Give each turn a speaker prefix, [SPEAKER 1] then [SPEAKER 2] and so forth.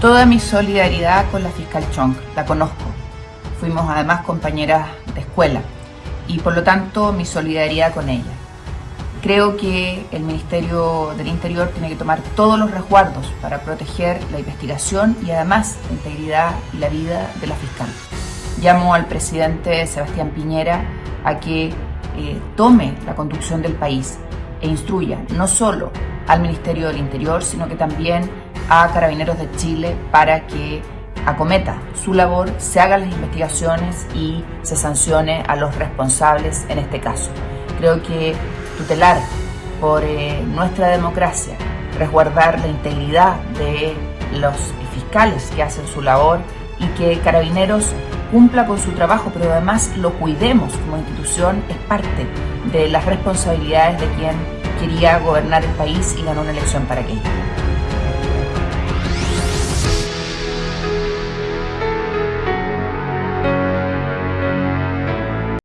[SPEAKER 1] Toda mi solidaridad con la fiscal Chong, la conozco. Fuimos además compañeras de escuela y por lo tanto mi solidaridad con ella. Creo que el Ministerio del Interior tiene que tomar todos los resguardos para proteger la investigación y además la integridad y la vida de la fiscal. Llamo al presidente Sebastián Piñera a que eh, tome la conducción del país e instruya no solo al Ministerio del Interior, sino que también a Carabineros de Chile para que acometa su labor, se hagan las investigaciones y se sancione a los responsables en este caso. Creo que tutelar por eh, nuestra democracia, resguardar la integridad de los fiscales que hacen su labor y que Carabineros cumpla con su trabajo, pero además lo cuidemos como institución, es parte de las responsabilidades de quien quería gobernar el país y ganó una elección para aquello.